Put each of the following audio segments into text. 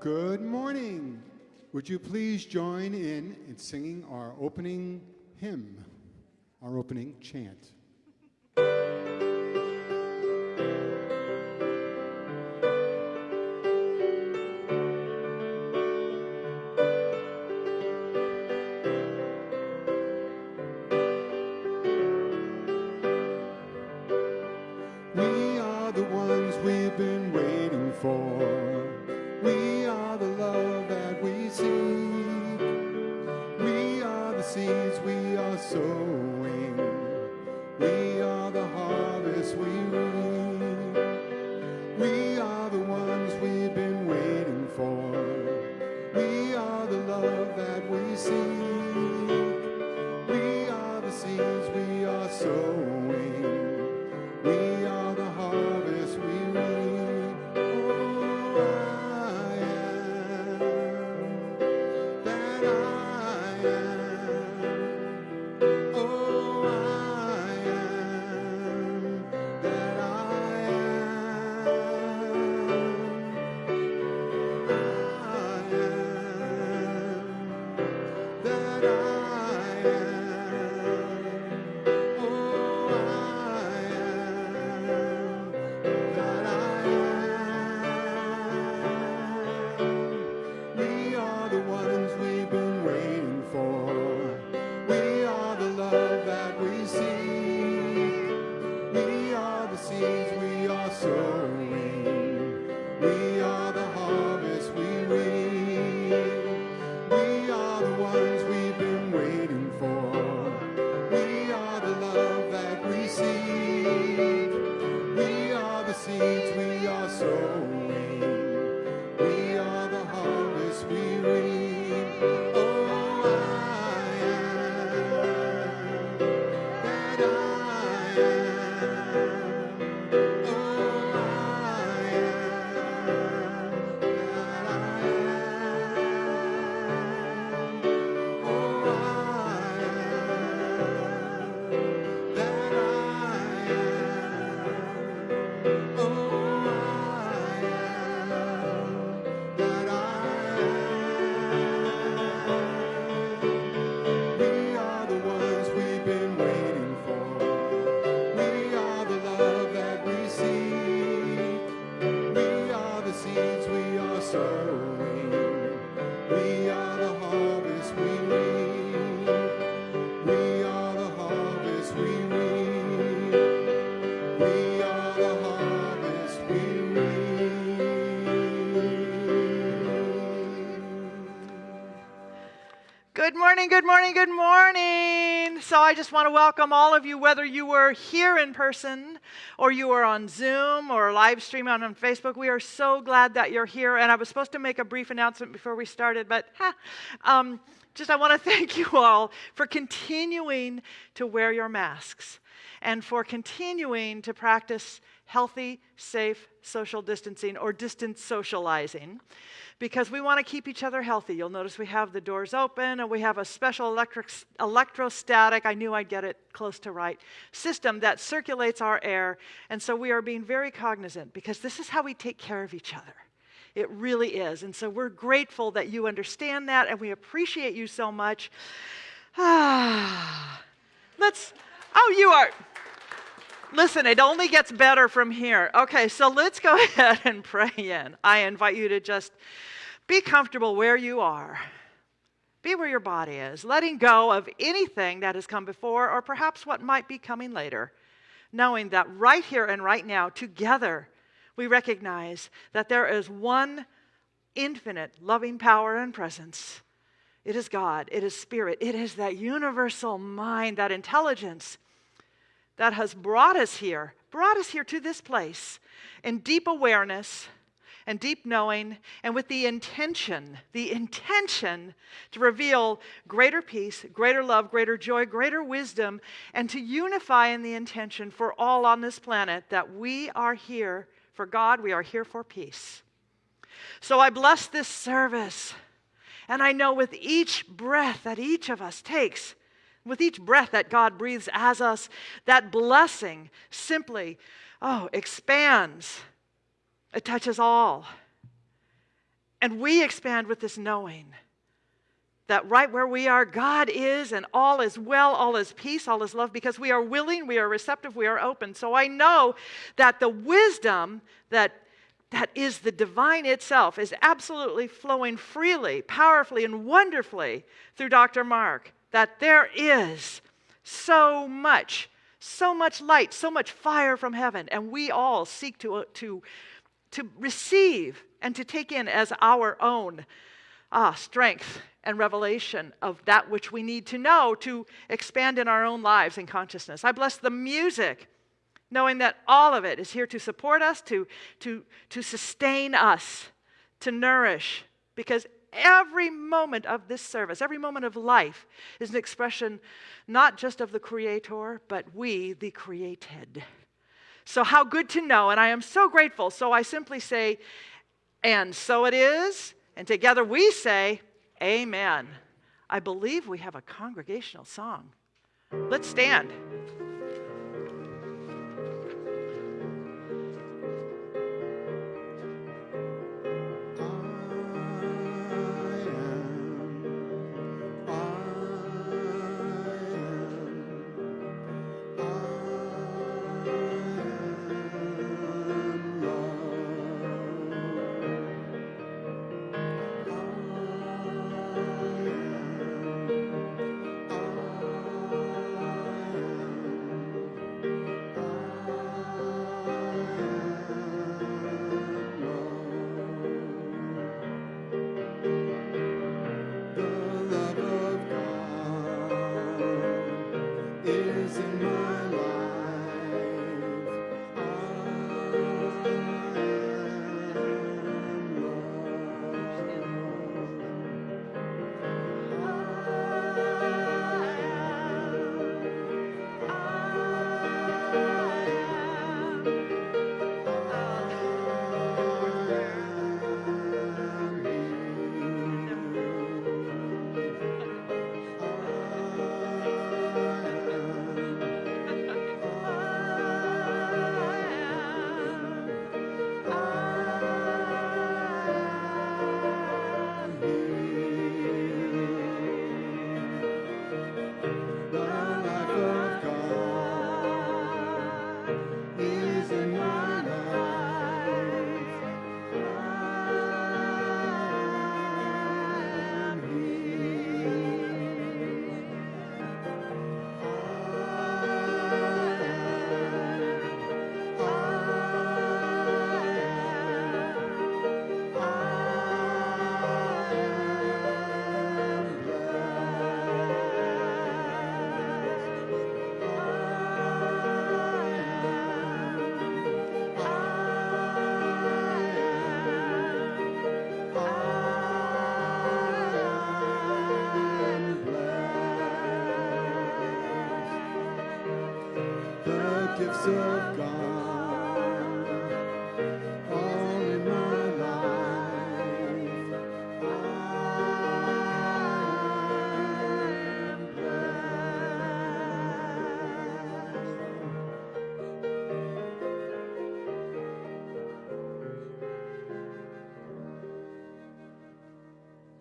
Good morning. Would you please join in in singing our opening hymn, our opening chant? Good morning, good morning. So I just want to welcome all of you, whether you were here in person or you were on Zoom or live stream on, on Facebook. We are so glad that you're here. And I was supposed to make a brief announcement before we started, but ha, um, just I want to thank you all for continuing to wear your masks and for continuing to practice healthy, safe social distancing or distance socializing because we want to keep each other healthy. You'll notice we have the doors open and we have a special electric, electrostatic, I knew I'd get it close to right, system that circulates our air. And so we are being very cognizant because this is how we take care of each other. It really is. And so we're grateful that you understand that and we appreciate you so much. Ah, let's, oh, you are. Listen, it only gets better from here. Okay, so let's go ahead and pray in. I invite you to just be comfortable where you are. Be where your body is, letting go of anything that has come before or perhaps what might be coming later, knowing that right here and right now, together, we recognize that there is one infinite loving power and presence. It is God, it is Spirit, it is that universal mind, that intelligence that has brought us here, brought us here to this place in deep awareness and deep knowing, and with the intention, the intention to reveal greater peace, greater love, greater joy, greater wisdom, and to unify in the intention for all on this planet that we are here for God, we are here for peace. So I bless this service. And I know with each breath that each of us takes, with each breath that God breathes as us, that blessing simply, oh, expands. It touches all. And we expand with this knowing that right where we are, God is, and all is well, all is peace, all is love, because we are willing, we are receptive, we are open. So I know that the wisdom that that is the divine itself is absolutely flowing freely, powerfully, and wonderfully through Dr. Mark. That there is so much, so much light, so much fire from heaven, and we all seek to, to, to receive and to take in as our own ah, strength and revelation of that which we need to know to expand in our own lives and consciousness. I bless the music, knowing that all of it is here to support us, to, to, to sustain us, to nourish, because every moment of this service, every moment of life, is an expression not just of the Creator, but we, the created. So, how good to know, and I am so grateful. So, I simply say, and so it is, and together we say, Amen. I believe we have a congregational song. Let's stand.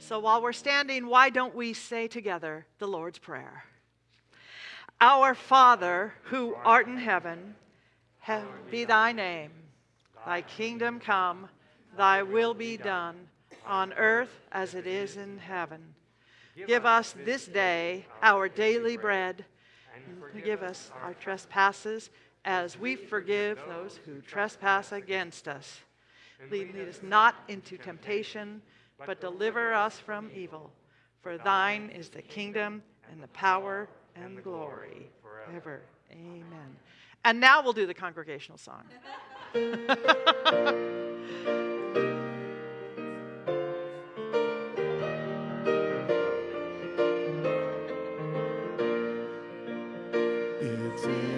So while we're standing, why don't we say together the Lord's Prayer? Our Father, who art in heaven, be thy name. Thy kingdom come, thy will be done, on earth as it is in heaven. Give us this day our daily bread, and forgive us our trespasses as we forgive those who trespass against us. Lead, us not into temptation but deliver us from evil. For thine is the kingdom and the power and the glory forever. Amen. And now we'll do the congregational song. it's in.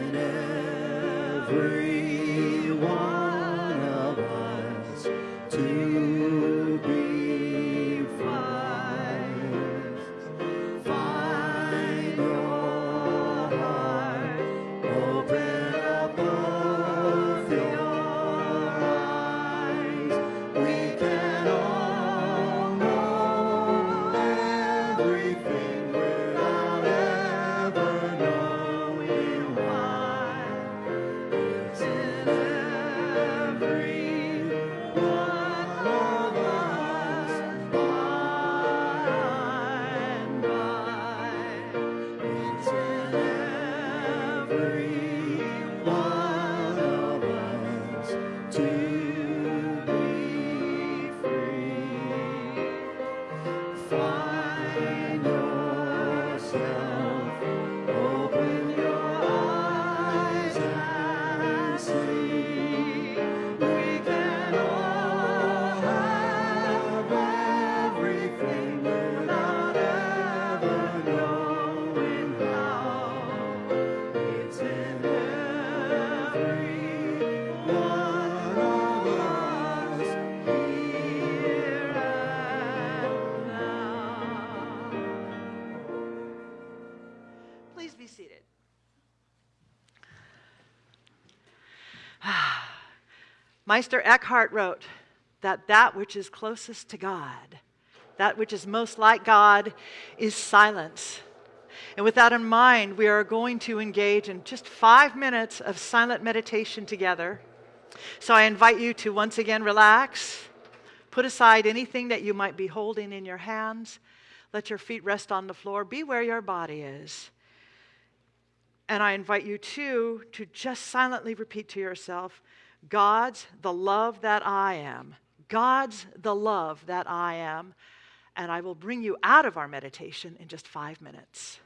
Meister Eckhart wrote that that which is closest to God, that which is most like God, is silence. And with that in mind, we are going to engage in just five minutes of silent meditation together. So I invite you to once again relax, put aside anything that you might be holding in your hands, let your feet rest on the floor, be where your body is. And I invite you too to just silently repeat to yourself God's the love that I am. God's the love that I am. And I will bring you out of our meditation in just five minutes.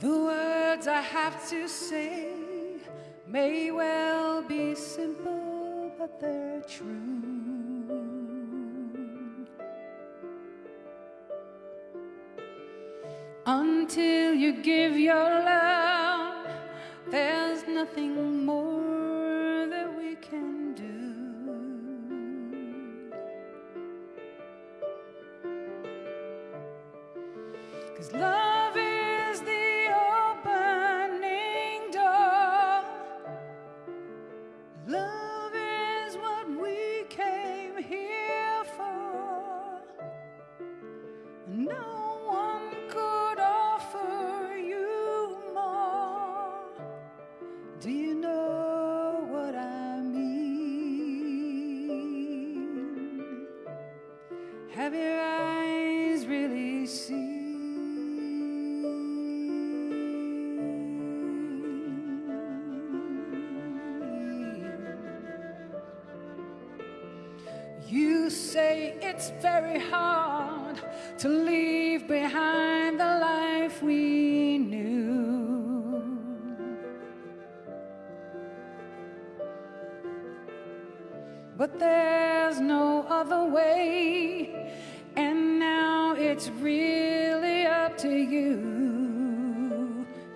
The words I have to say may well be simple, but they're true. Until you give your love, there's nothing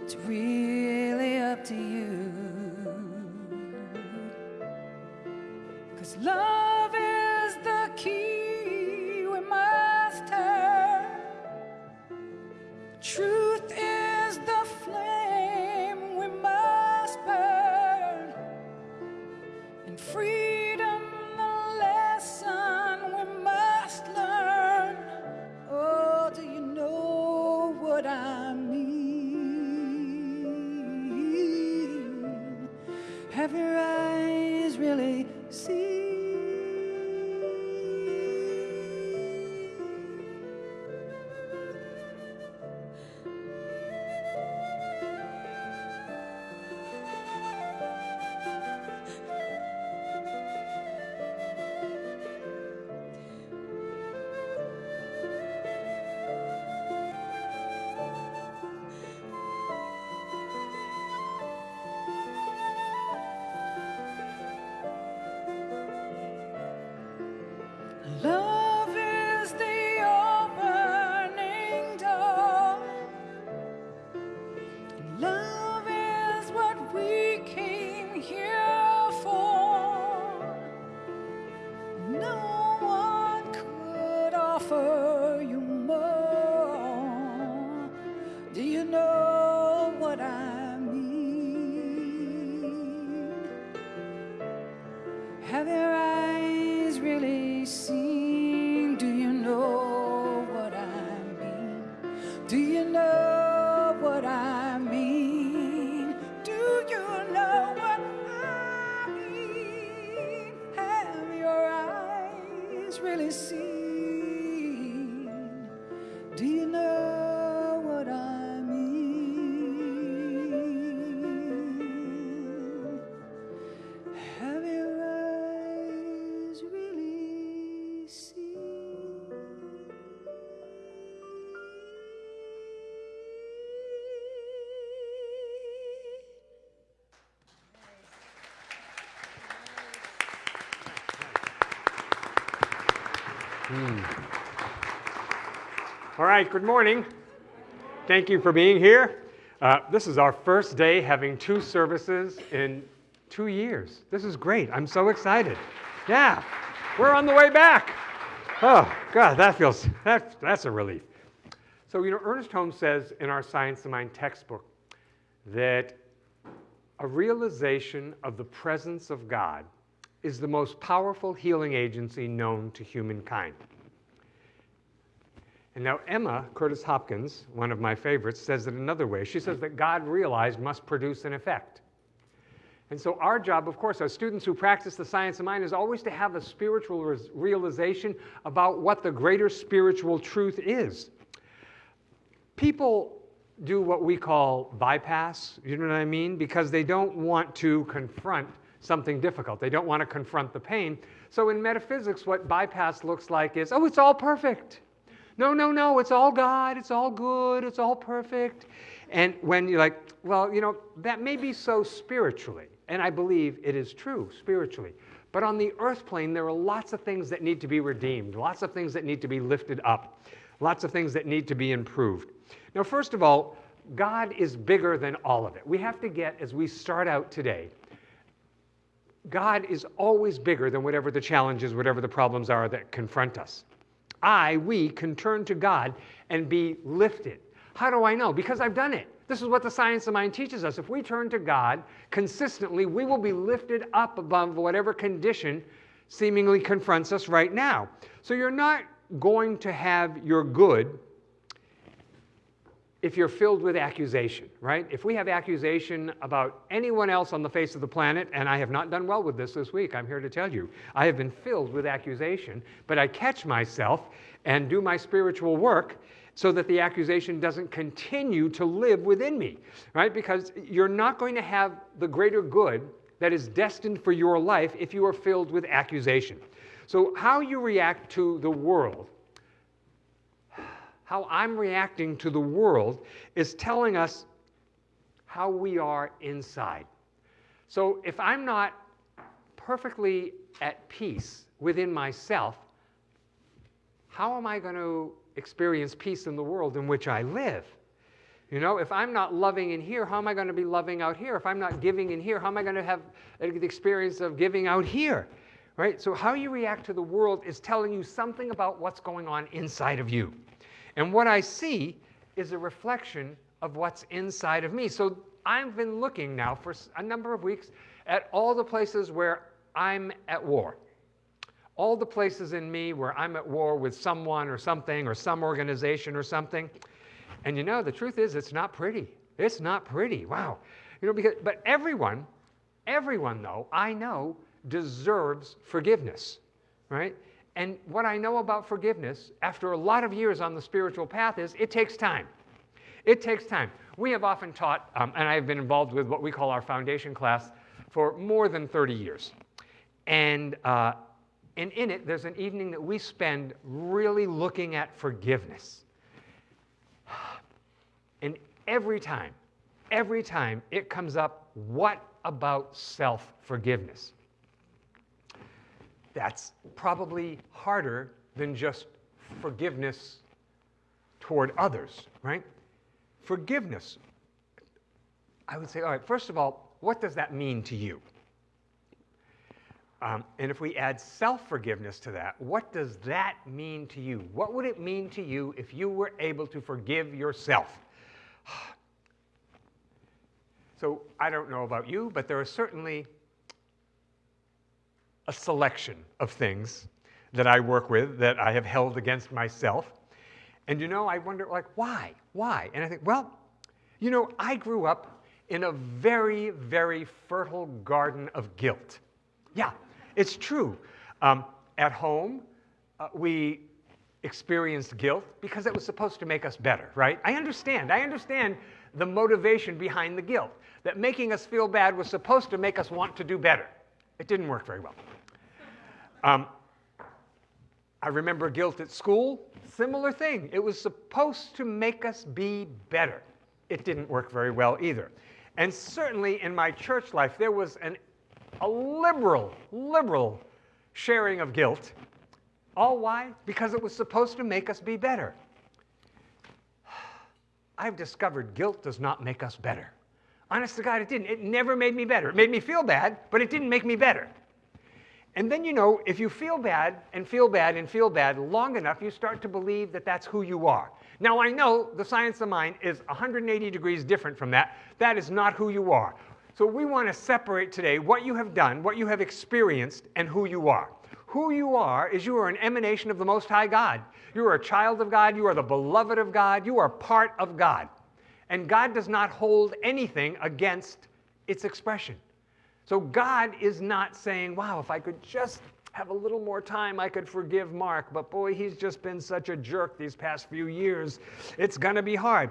It's really up to you. Cause love All right, good morning. Thank you for being here. Uh, this is our first day having two services in two years. This is great. I'm so excited. Yeah, we're on the way back. Oh, God, that feels, that, that's a relief. So, you know, Ernest Holmes says in our Science of Mind textbook that a realization of the presence of God is the most powerful healing agency known to humankind. And now Emma Curtis Hopkins, one of my favorites, says it another way. She says that God realized must produce an effect. And so our job, of course, as students who practice the science of mind, is always to have a spiritual realization about what the greater spiritual truth is. People do what we call bypass, you know what I mean? Because they don't want to confront something difficult. They don't want to confront the pain. So in metaphysics, what bypass looks like is, oh, it's all perfect. No, no, no, it's all God, it's all good, it's all perfect. And when you're like, well, you know, that may be so spiritually, and I believe it is true spiritually. But on the earth plane, there are lots of things that need to be redeemed, lots of things that need to be lifted up, lots of things that need to be improved. Now, first of all, God is bigger than all of it. We have to get, as we start out today, God is always bigger than whatever the challenges, whatever the problems are that confront us. I, we can turn to God and be lifted. How do I know? Because I've done it. This is what the science of mind teaches us. If we turn to God consistently, we will be lifted up above whatever condition seemingly confronts us right now. So you're not going to have your good if you're filled with accusation, right? If we have accusation about anyone else on the face of the planet, and I have not done well with this this week, I'm here to tell you, I have been filled with accusation, but I catch myself and do my spiritual work so that the accusation doesn't continue to live within me, right? Because you're not going to have the greater good that is destined for your life if you are filled with accusation. So, how you react to the world how I'm reacting to the world is telling us how we are inside. So if I'm not perfectly at peace within myself, how am I going to experience peace in the world in which I live? You know, if I'm not loving in here, how am I going to be loving out here? If I'm not giving in here, how am I going to have the experience of giving out here? Right? So, how you react to the world is telling you something about what's going on inside of you. And what I see is a reflection of what's inside of me. So I've been looking now for a number of weeks at all the places where I'm at war. All the places in me where I'm at war with someone or something or some organization or something. And you know, the truth is, it's not pretty. It's not pretty. Wow. You know, because, but everyone, everyone though, I know, deserves forgiveness, right? And what I know about forgiveness after a lot of years on the spiritual path is it takes time. It takes time. We have often taught, um, and I've been involved with what we call our foundation class for more than 30 years. And, uh, and in it, there's an evening that we spend really looking at forgiveness. And every time, every time it comes up, what about self forgiveness? That's probably harder than just forgiveness toward others, right? Forgiveness. I would say, all right, first of all, what does that mean to you? Um, and if we add self forgiveness to that, what does that mean to you? What would it mean to you if you were able to forgive yourself? So I don't know about you, but there are certainly a selection of things that I work with that I have held against myself. And you know, I wonder, like, why? Why? And I think, well, you know, I grew up in a very, very fertile garden of guilt. Yeah, it's true. Um, at home, uh, we experienced guilt because it was supposed to make us better, right? I understand. I understand the motivation behind the guilt, that making us feel bad was supposed to make us want to do better. It didn't work very well. Um, I remember guilt at school, similar thing. It was supposed to make us be better. It didn't work very well either. And certainly in my church life, there was an, a liberal, liberal sharing of guilt. All why? Because it was supposed to make us be better. I've discovered guilt does not make us better. Honest to God, it didn't. It never made me better. It made me feel bad, but it didn't make me better. And then you know, if you feel bad and feel bad and feel bad long enough, you start to believe that that's who you are. Now, I know the science of mind is 180 degrees different from that. That is not who you are. So we want to separate today what you have done, what you have experienced, and who you are. Who you are is you are an emanation of the Most High God. You are a child of God. You are the beloved of God. You are part of God. And God does not hold anything against its expression. So God is not saying, wow, if I could just have a little more time, I could forgive Mark, but boy, he's just been such a jerk these past few years. It's going to be hard.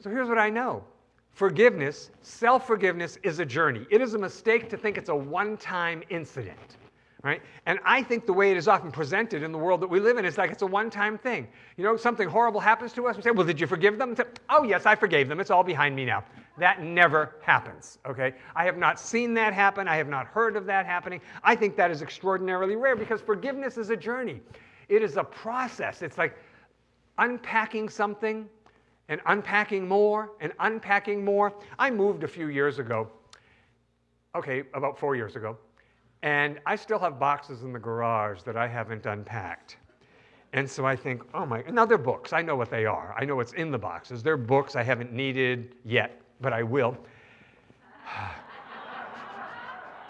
So here's what I know forgiveness, self forgiveness, is a journey. It is a mistake to think it's a one time incident. right? And I think the way it is often presented in the world that we live in is like it's a one-time thing. You know, something horrible happens to us, we say, well, did you forgive them? Say, oh, yes, I forgave them. It's all behind me now. That never happens, okay? I have not seen that happen. I have not heard of that happening. I think that is extraordinarily rare because forgiveness is a journey. It is a process. It's like unpacking something and unpacking more and unpacking more. I moved a few years ago, okay, about four years ago, and I still have boxes in the garage that I haven't unpacked. And so I think, oh my, now they're books. I know what they are. I know what's in the boxes. They're books I haven't needed yet, but I will.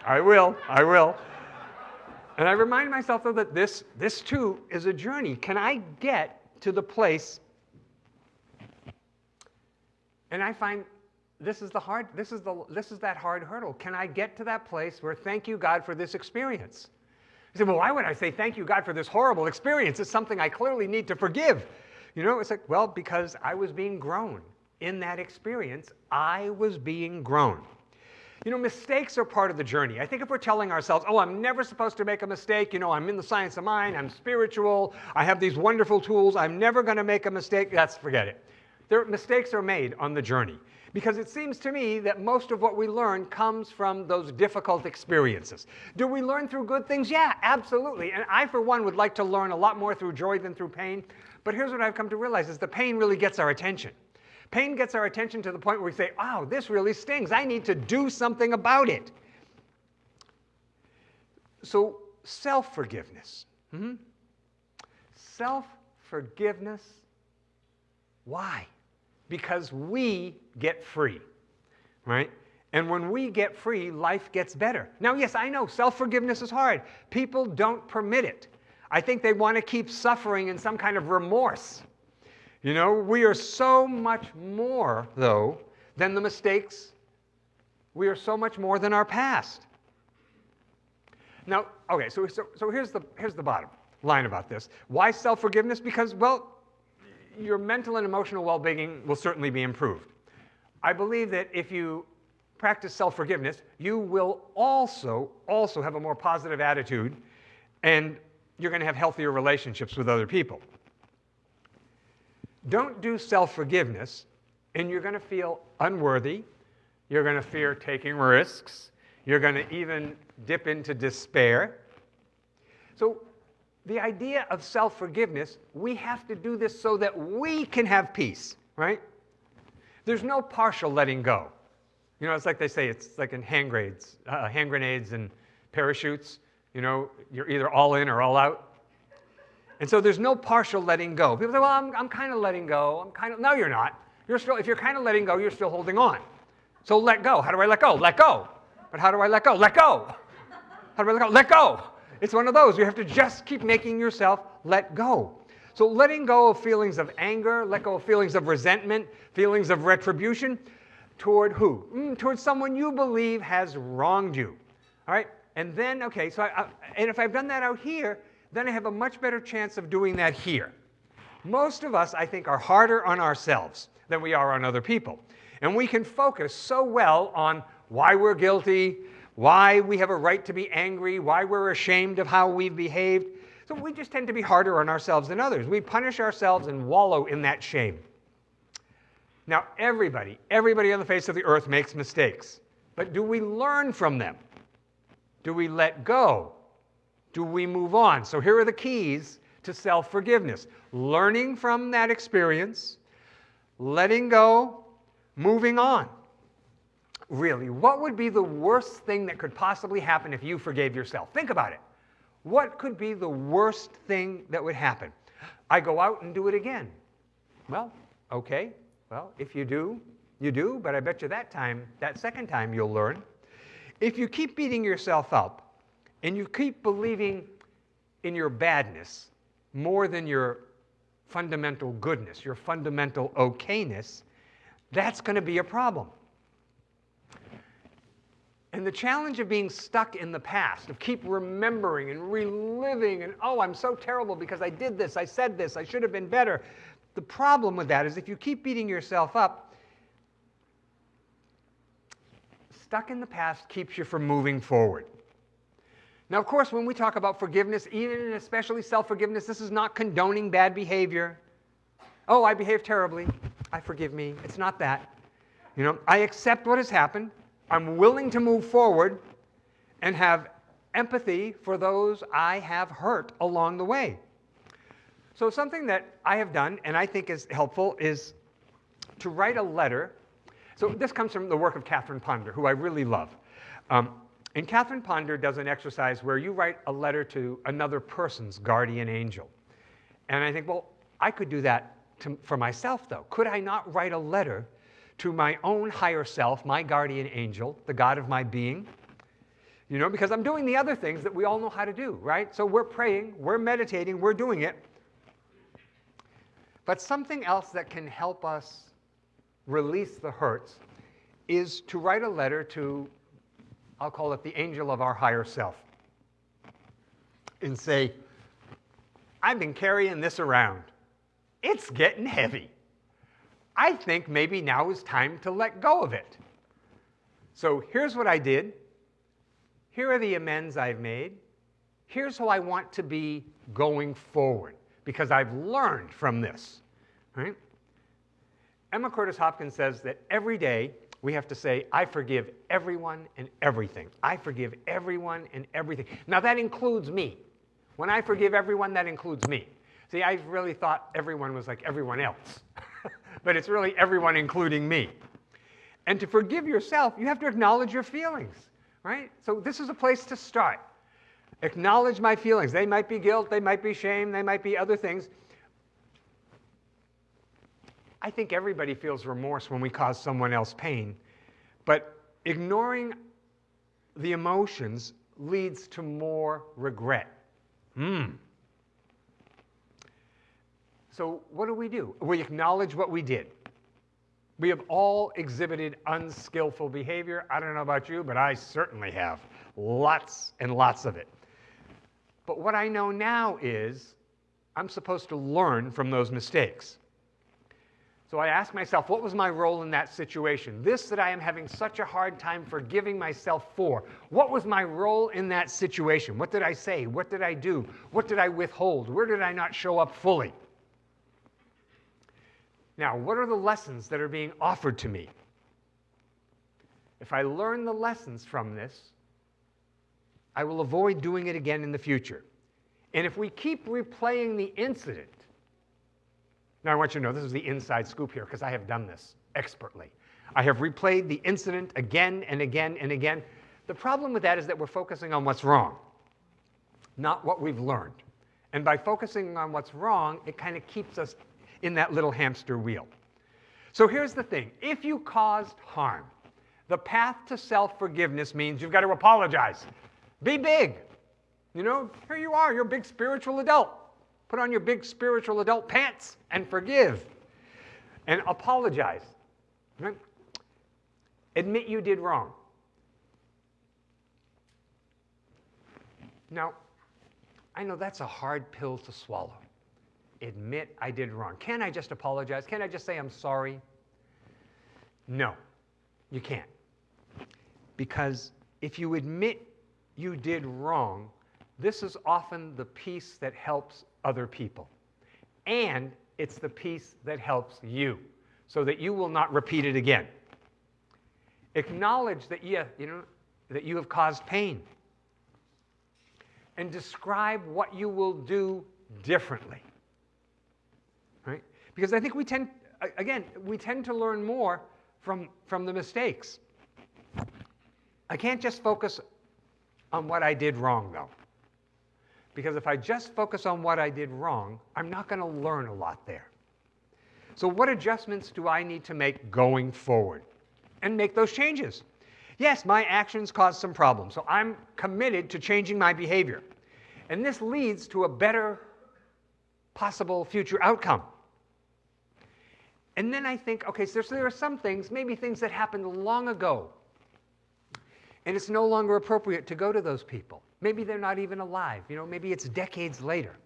I will, I will. And I remind myself though that this, this too is a journey. Can I get to the place? And I find this is the hard this is the this is that hard hurdle can i get to that place where thank you god for this experience you say well why would i say thank you god for this horrible experience it's something i clearly need to forgive you know it's like well because i was being grown in that experience i was being grown you know mistakes are part of the journey i think if we're telling ourselves oh i'm never supposed to make a mistake you know i'm in the science of mind i'm spiritual i have these wonderful tools i'm never going to make a mistake that's forget it there, mistakes are made on the journey because it seems to me that most of what we learn comes from those difficult experiences. Do we learn through good things? Yeah, absolutely. And I, for one, would like to learn a lot more through joy than through pain. But here's what I've come to realize is the pain really gets our attention. Pain gets our attention to the point where we say, oh, this really stings. I need to do something about it. So, self forgiveness. Mm-hmm. Self forgiveness. Why? because we get free, right? And when we get free, life gets better. Now, yes, I know self forgiveness is hard. People don't permit it. I think they want to keep suffering in some kind of remorse. You know, we are so much more, though, than the mistakes. We are so much more than our past. Now, okay, so, so, so here's, the, here's the bottom line about this. Why self forgiveness? Because, well, your mental and emotional well-being will certainly be improved. I believe that if you practice self-forgiveness, you will also, also have a more positive attitude and you're going to have healthier relationships with other people. Don't do self-forgiveness and you're going to feel unworthy. You're going to fear taking risks. You're going to even dip into despair. So the idea of self forgiveness, we have to do this so that we can have peace, right? There's no partial letting go. You know, it's like they say, it's like in hand grenades, uh, hand grenades and parachutes. You know, you're either all in or all out. And so there's no partial letting go. People say, well, I'm, I'm kind of letting go. I'm kind of, no, you're not. You're still, if you're kind of letting go, you're still holding on. So let go. How do I let go? Let go. But how do I let go? Let go. How do I let go? Let go. It's one of those. You have to just keep making yourself let go. So letting go of feelings of anger, let go of feelings of resentment, feelings of retribution toward who? Mm, someone you believe has wronged you. All right? And then, okay, so I, I, and if I've done that out here, then I have a much better chance of doing that here. Most of us, I think, are harder on ourselves than we are on other people. And we can focus so well on why we're guilty, why we have a right to be angry, why we're ashamed of how we've behaved. So we just tend to be harder on ourselves than others. We punish ourselves and wallow in that shame. Now, everybody, everybody on the face of the earth makes mistakes. But do we learn from them? Do we let go? Do we move on? So here are the keys to self forgiveness learning from that experience, letting go, moving on really, what would be the worst thing that could possibly happen if you forgave yourself? Think about it. What could be the worst thing that would happen? I go out and do it again. Well, okay. Well, if you do, you do, but I bet you that time, that second time, you'll learn. If you keep beating yourself up and you keep believing in your badness more than your fundamental goodness, your fundamental okayness, that's going to be a problem. And the challenge of being stuck in the past, of keep remembering and reliving, and oh, I'm so terrible because I did this, I said this, I should have been better. The problem with that is if you keep beating yourself up, stuck in the past keeps you from moving forward. Now, of course, when we talk about forgiveness, even and especially self forgiveness, this is not condoning bad behavior. Oh, I behaved terribly. I forgive me. It's not that. You know, I accept what has happened. I'm willing to move forward and have empathy for those I have hurt along the way. So, something that I have done and I think is helpful is to write a letter. So, this comes from the work of Catherine Ponder, who I really love. Um, and Catherine Ponder does an exercise where you write a letter to another person's guardian angel. And I think, well, I could do that to, for myself, though. Could I not write a letter to my own higher self, my guardian angel, the God of my being? You know, because I'm doing the other things that we all know how to do, right? So we're praying, we're meditating, we're doing it. But something else that can help us release the hurts is to write a letter to, I'll call it the angel of our higher self, and say, I've been carrying this around. It's getting heavy. I think maybe now is time to let go of it. So here's what I did. Here are the amends I've made. Here's how I want to be going forward because I've learned from this. Right? Emma Curtis Hopkins says that every day we have to say, I forgive everyone and everything. I forgive everyone and everything. Now that includes me. When I forgive everyone, that includes me. See, I really thought everyone was like everyone else, but it's really everyone including me. And to forgive yourself, you have to acknowledge your feelings, right? So this is a place to start. Acknowledge my feelings. They might be guilt, they might be shame, they might be other things. I think everybody feels remorse when we cause someone else pain, but ignoring the emotions leads to more regret. Hmm. So, what do we do? We acknowledge what we did. We have all exhibited unskillful behavior. I don't know about you, but I certainly have. Lots and lots of it. But what I know now is I'm supposed to learn from those mistakes. So I ask myself, what was my role in that situation? This that I am having such a hard time forgiving myself for. What was my role in that situation? What did I say? What did I do? What did I withhold? Where did I not show up fully? Now, what are the lessons that are being offered to me? If I learn the lessons from this, I will avoid doing it again in the future. And if we keep replaying the incident, now I want you to know this is the inside scoop here because I have done this expertly. I have replayed the incident again and again and again. The problem with that is that we're focusing on what's wrong, not what we've learned. And by focusing on what's wrong, it kind of keeps us in that little hamster wheel. So here's the thing if you caused harm, the path to self forgiveness means you've got to apologize. Be big. You know, here you are, you're a big spiritual adult. Put on your big spiritual adult pants and forgive and apologize. Admit you did wrong. Now, I know that's a hard pill to swallow admit I did wrong. Can I just apologize? Can I just say I'm sorry? No, you can't. Because if you admit you did wrong, this is often the piece that helps other people. And it's the piece that helps you so that you will not repeat it again. Acknowledge that you, you know, that you have caused pain. And describe what you will do differently right? Because I think we tend, again, we tend to learn more from, from the mistakes. I can't just focus on what I did wrong, though. Because if I just focus on what I did wrong, I'm not going to learn a lot there. So, what adjustments do I need to make going forward? And make those changes. Yes, my actions caused some problems, so I'm committed to changing my behavior. And this leads to a better possible future outcome. And then I think, okay, so there are some things, maybe things that happened long ago, and it's no longer appropriate to go to those people. Maybe they're not even alive. You know, maybe it's decades later.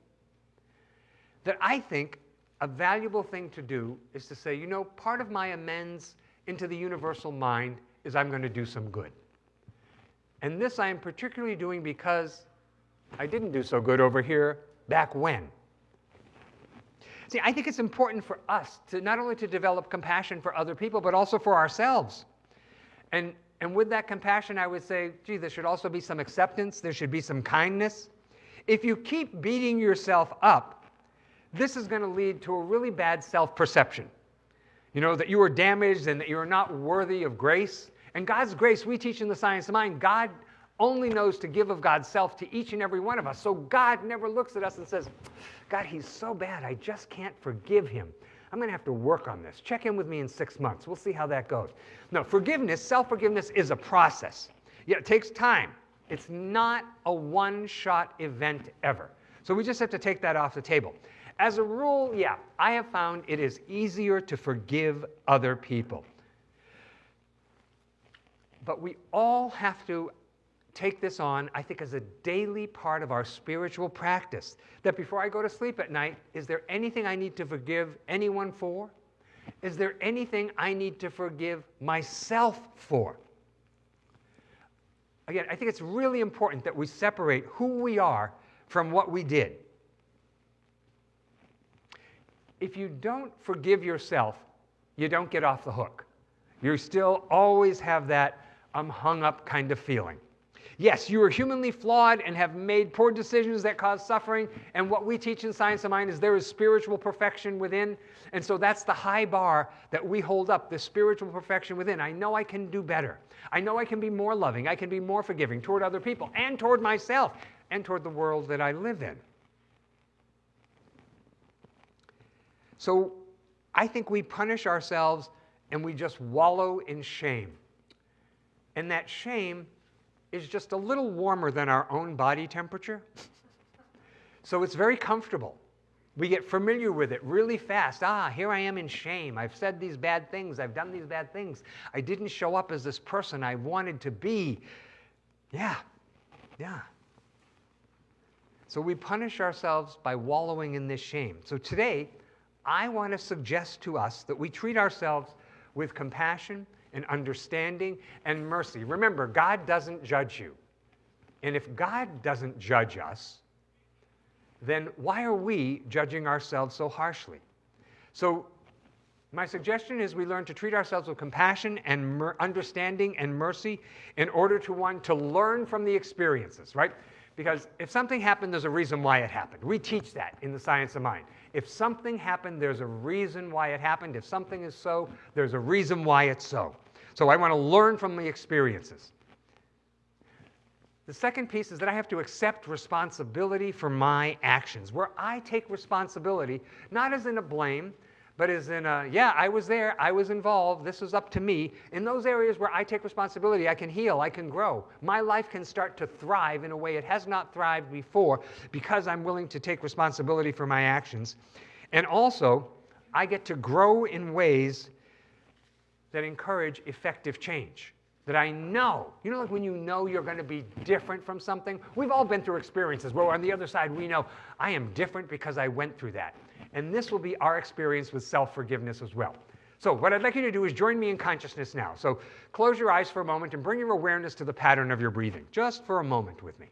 That I think a valuable thing to do is to say, you know, part of my amends into the universal mind is I'm going to do some good. And this I am particularly doing because I didn't do so good over here back when. See, I think it's important for us to not only to develop compassion for other people, but also for ourselves. And, and with that compassion, I would say, gee, there should also be some acceptance, there should be some kindness. If you keep beating yourself up, this is going to lead to a really bad self perception. You know, that you are damaged and that you are not worthy of grace. And God's grace, we teach in the science of mind, God only knows to give of God's self to each and every one of us. So God never looks at us and says, God, he's so bad, I just can't forgive him. I'm going to have to work on this. Check in with me in six months. We'll see how that goes. No, forgiveness, self forgiveness is a process. Yeah, it takes time. It's not a one shot event ever. So we just have to take that off the table. As a rule, yeah, I have found it is easier to forgive other people. But we all have to take this on, I think, as a daily part of our spiritual practice. That before I go to sleep at night, is there anything I need to forgive anyone for? Is there anything I need to forgive myself for? Again, I think it's really important that we separate who we are from what we did. If you don't forgive yourself, you don't get off the hook. You still always have that I'm hung up kind of feeling. Yes, you are humanly flawed and have made poor decisions that cause suffering. And what we teach in Science of Mind is there is spiritual perfection within. And so that's the high bar that we hold up the spiritual perfection within. I know I can do better. I know I can be more loving. I can be more forgiving toward other people and toward myself and toward the world that I live in. So I think we punish ourselves and we just wallow in shame. And that shame is just a little warmer than our own body temperature. so it's very comfortable. We get familiar with it really fast. Ah, here I am in shame. I've said these bad things. I've done these bad things. I didn't show up as this person I wanted to be. Yeah, yeah. So we punish ourselves by wallowing in this shame. So today, I want to suggest to us that we treat ourselves with compassion and understanding and mercy. Remember, God doesn't judge you. And if God doesn't judge us, then why are we judging ourselves so harshly? So, my suggestion is we learn to treat ourselves with compassion and mer- understanding and mercy in order to one to learn from the experiences, right? Because if something happened, there's a reason why it happened. We teach that in the science of mind. If something happened, there's a reason why it happened. If something is so, there's a reason why it's so. So I want to learn from the experiences. The second piece is that I have to accept responsibility for my actions, where I take responsibility, not as in a blame, but as in a, yeah, I was there, I was involved, this is up to me. In those areas where I take responsibility, I can heal, I can grow. My life can start to thrive in a way it has not thrived before because I'm willing to take responsibility for my actions. And also, I get to grow in ways that encourage effective change. That I know, you know, like when you know you're going to be different from something? We've all been through experiences where on the other side we know I am different because I went through that. And this will be our experience with self forgiveness as well. So, what I'd like you to do is join me in consciousness now. So, close your eyes for a moment and bring your awareness to the pattern of your breathing, just for a moment with me.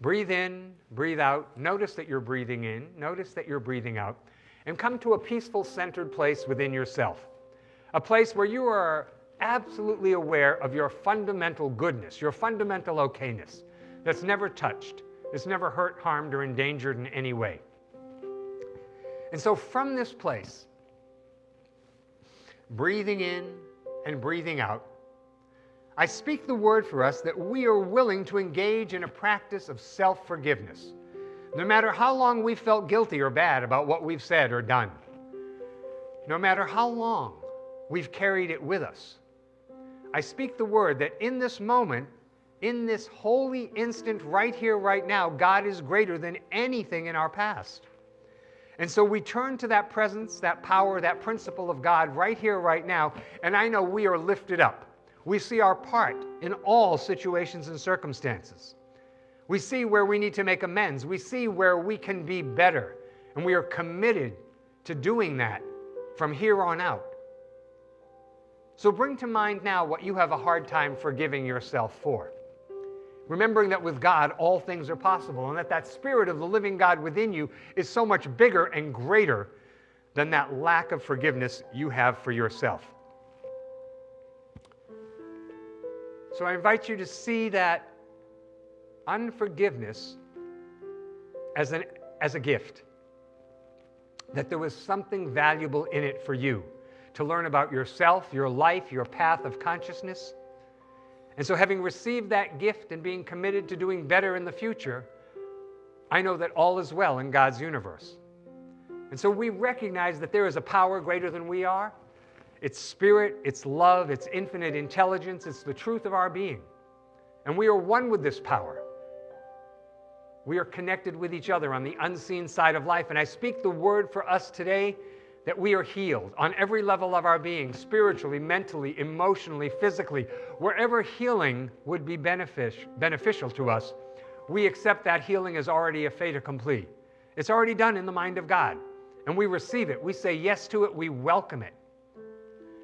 Breathe in, breathe out. Notice that you're breathing in, notice that you're breathing out, and come to a peaceful, centered place within yourself a place where you are absolutely aware of your fundamental goodness, your fundamental okayness that's never touched, that's never hurt, harmed, or endangered in any way. And so from this place, breathing in and breathing out, I speak the word for us that we are willing to engage in a practice of self forgiveness, no matter how long we felt guilty or bad about what we've said or done, no matter how long we've carried it with us. I speak the word that in this moment, in this holy instant, right here, right now, God is greater than anything in our past. And so we turn to that presence, that power, that principle of God right here, right now, and I know we are lifted up. We see our part in all situations and circumstances. We see where we need to make amends. We see where we can be better. And we are committed to doing that from here on out. So bring to mind now what you have a hard time forgiving yourself for. Remembering that with God all things are possible and that that spirit of the living God within you is so much bigger and greater than that lack of forgiveness you have for yourself. So I invite you to see that unforgiveness as, an, as a gift, that there was something valuable in it for you to learn about yourself, your life, your path of consciousness. And so, having received that gift and being committed to doing better in the future, I know that all is well in God's universe. And so we recognize that there is a power greater than we are. It's spirit, it's love, it's infinite intelligence, it's the truth of our being. And we are one with this power. We are connected with each other on the unseen side of life. And I speak the word for us today that we are healed on every level of our being spiritually, mentally, emotionally, physically. Wherever healing would be benefic- beneficial to us, we accept that healing is already a fait accompli. It's already done in the mind of God. And we receive it. We say yes to it. We welcome it.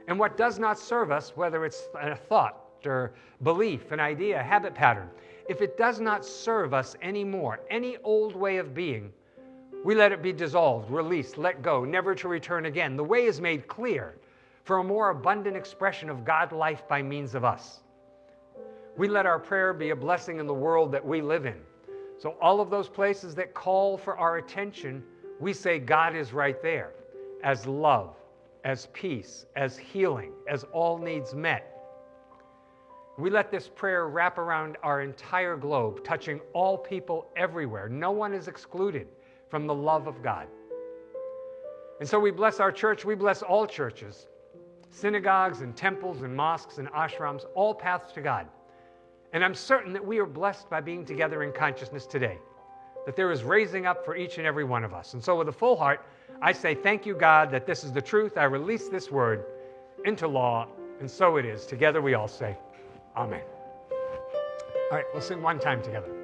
And what does not serve us, whether it's a thought or belief, an idea, a habit pattern, if it does not serve us anymore, any old way of being, we let it be dissolved, released, let go, never to return again. The way is made clear for a more abundant expression of God life by means of us. We let our prayer be a blessing in the world that we live in. So, all of those places that call for our attention, we say God is right there as love, as peace, as healing, as all needs met. We let this prayer wrap around our entire globe, touching all people everywhere. No one is excluded from the love of God. And so we bless our church, we bless all churches, synagogues and temples and mosques and ashrams, all paths to God. And I'm certain that we are blessed by being together in consciousness today, that there is raising up for each and every one of us. And so, with a full heart, I say, Thank you, God, that this is the truth. I release this word into law, and so it is. Together we all say, Amen. All right, we'll sing one time together.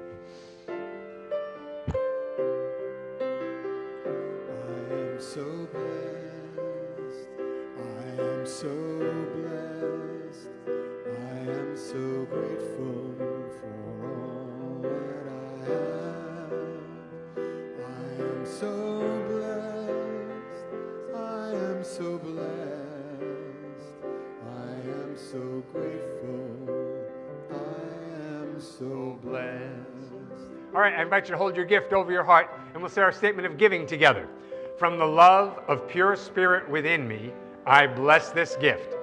Invite you to hold your gift over your heart, and we'll say our statement of giving together. From the love of pure spirit within me, I bless this gift.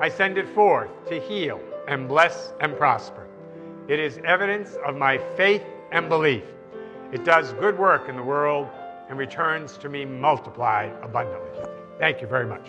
I send it forth to heal and bless and prosper. It is evidence of my faith and belief. It does good work in the world and returns to me multiplied abundantly. Thank you very much.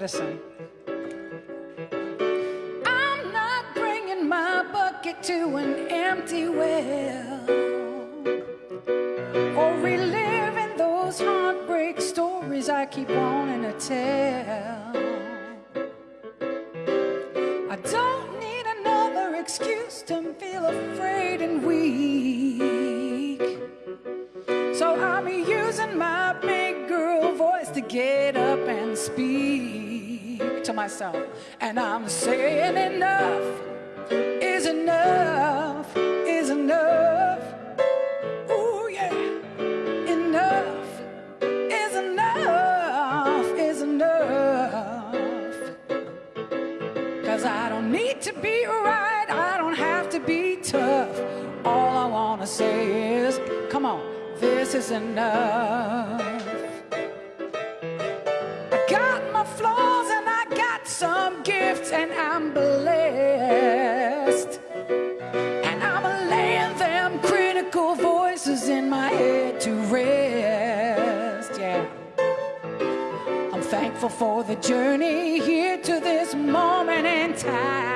Medicine. I'm not bringing my bucket to an empty well or reliving those heartbreak stories I keep wanting to tell. Myself. And I'm saying enough is enough is enough. Ooh, yeah. Enough is enough is enough. Cause I don't need to be right, I don't have to be tough. All I wanna say is, come on, this is enough. For the journey here to this moment in time.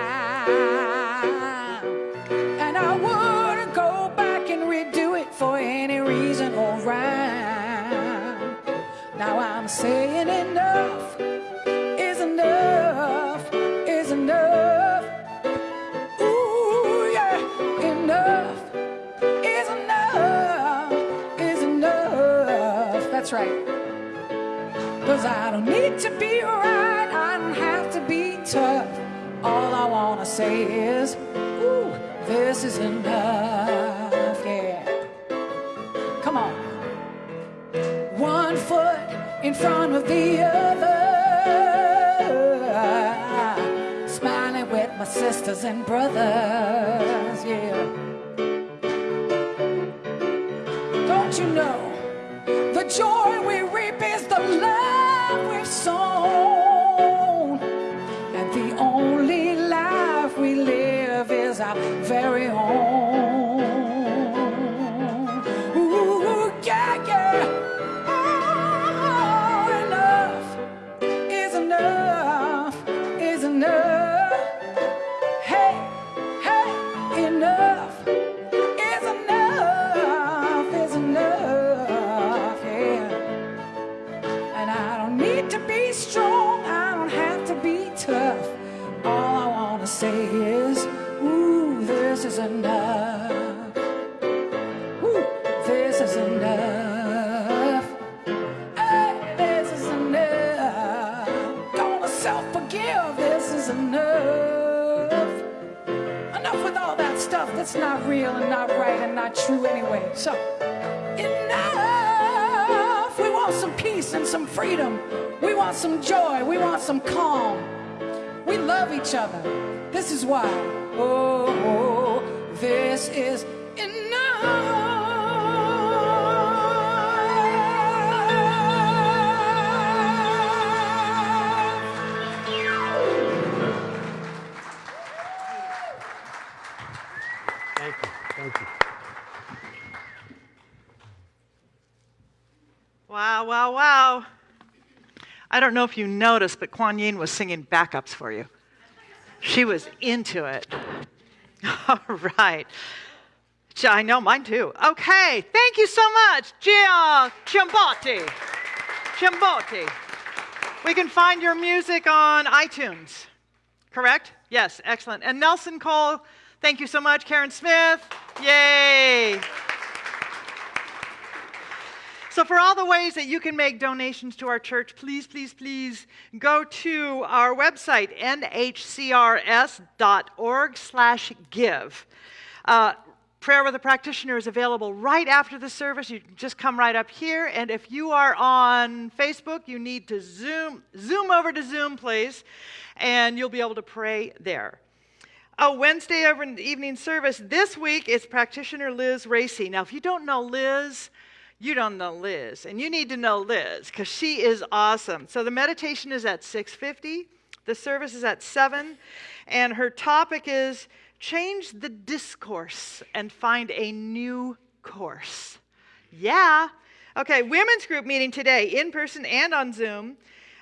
To be right, I don't have to be tough. All I wanna say is, ooh, this is enough, very own. Is why. Oh, this is enough. Thank you. Thank you. Wow, wow, wow. I don't know if you noticed, but Kuan Yin was singing backups for you. She was into it. All right. I know, mine too. Okay, thank you so much, Gia Chiamboti. Chiamboti. We can find your music on iTunes, correct? Yes, excellent. And Nelson Cole, thank you so much. Karen Smith, yay. So, for all the ways that you can make donations to our church, please, please, please go to our website, nhcrs.org slash give. Uh, prayer with a practitioner is available right after the service. You just come right up here, and if you are on Facebook, you need to zoom zoom over to Zoom, please, and you'll be able to pray there. A Wednesday over evening service this week is practitioner Liz Racy. Now, if you don't know Liz, you don't know Liz, and you need to know Liz because she is awesome. So the meditation is at 6:50, the service is at 7, and her topic is change the discourse and find a new course. Yeah. Okay, women's group meeting today, in person and on Zoom.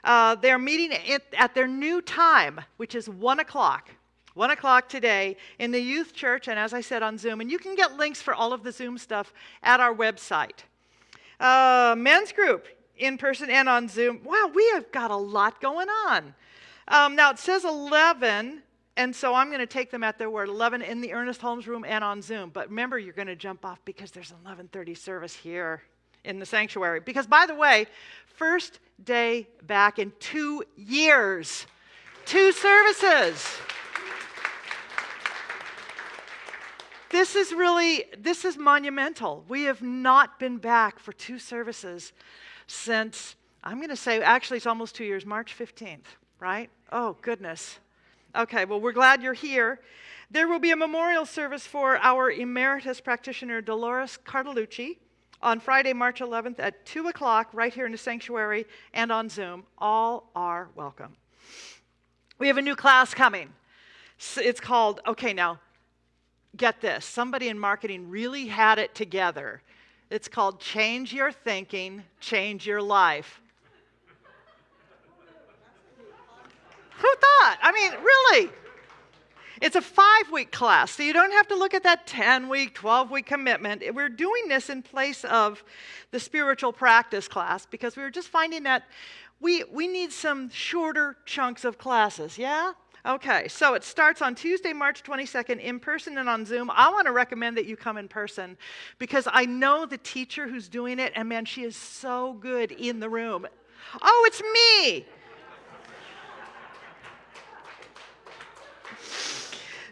Uh, they're meeting at, at their new time, which is 1 o'clock. 1 o'clock today in the youth church, and as I said, on Zoom. And you can get links for all of the Zoom stuff at our website. Uh, men's group, in person and on Zoom. Wow, we have got a lot going on. Um, now it says 11, and so I'm going to take them at their word. 11 in the Ernest Holmes room and on Zoom. But remember, you're going to jump off because there's an 11:30 service here in the sanctuary. Because by the way, first day back in two years, two services. This is really this is monumental. We have not been back for two services since I'm going to say actually it's almost 2 years, March 15th, right? Oh, goodness. Okay, well, we're glad you're here. There will be a memorial service for our emeritus practitioner, Dolores Cartolucci, on Friday, March 11th at 2 o'clock, right here in the sanctuary and on Zoom. All are welcome. We have a new class coming. It's called, okay, now, get this somebody in marketing really had it together. It's called Change Your Thinking, Change Your Life. Who thought? I mean, really? It's a five week class, so you don't have to look at that 10 week, 12 week commitment. We're doing this in place of the spiritual practice class because we were just finding that we, we need some shorter chunks of classes, yeah? Okay, so it starts on Tuesday, March 22nd, in person and on Zoom. I want to recommend that you come in person because I know the teacher who's doing it, and man, she is so good in the room. Oh, it's me!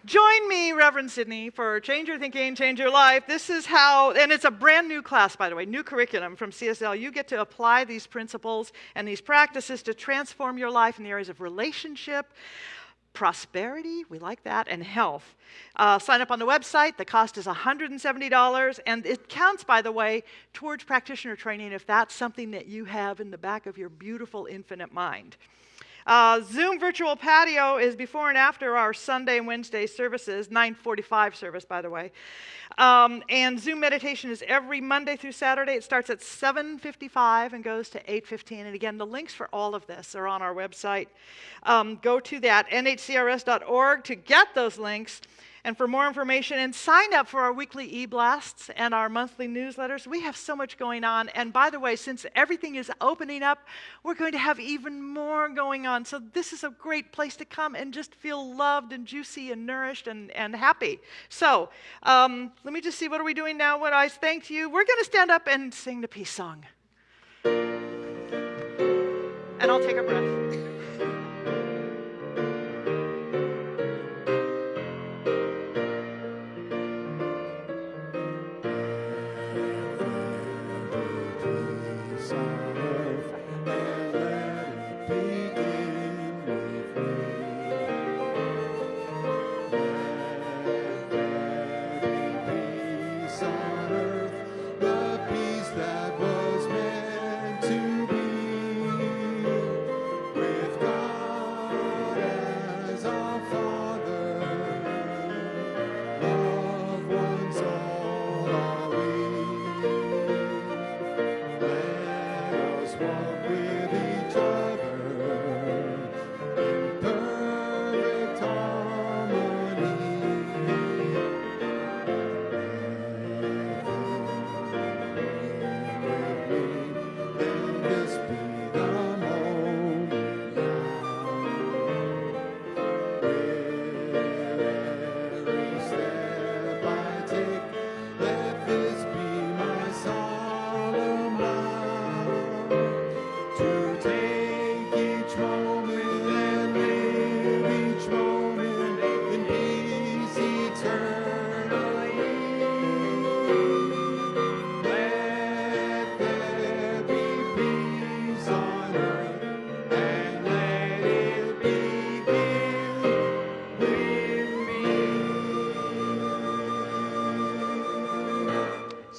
Join me, Reverend Sydney, for Change Your Thinking, Change Your Life. This is how, and it's a brand new class, by the way, new curriculum from CSL. You get to apply these principles and these practices to transform your life in the areas of relationship, prosperity, we like that, and health. Uh, sign up on the website. The cost is $170, and it counts, by the way, towards practitioner training if that's something that you have in the back of your beautiful infinite mind. Uh, Zoom virtual patio is before and after our Sunday and Wednesday services, 9:45 service, by the way. Um, and Zoom meditation is every Monday through Saturday. It starts at 7:55 and goes to 8:15. And again, the links for all of this are on our website. Um, go to that nhcrs.org to get those links. And for more information and sign up for our weekly e-blasts and our monthly newsletters, we have so much going on. And by the way, since everything is opening up, we're going to have even more going on. So this is a great place to come and just feel loved and juicy and nourished and, and happy. So um, let me just see, what are we doing now? What I thanked you. We're going to stand up and sing the peace song. And I'll take a breath.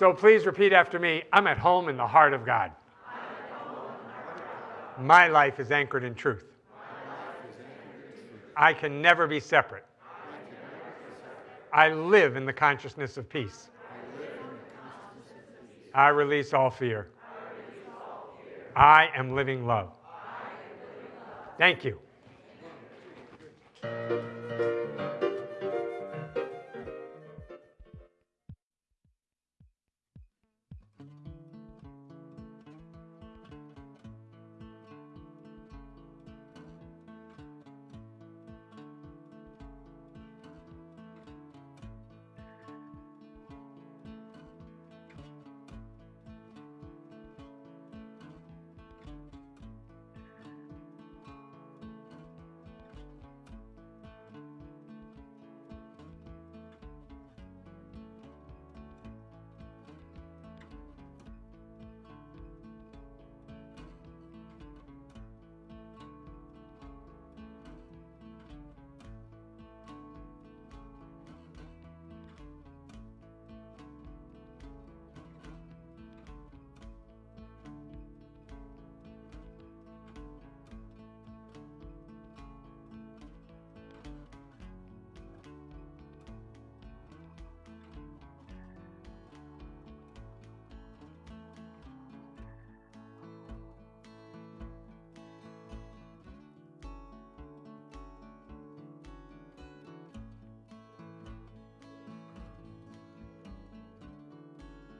So please repeat after me I'm at home in the heart of God. My life is anchored in truth. I can never be separate. I live in the consciousness of peace. I release all fear. I am living love. Thank you.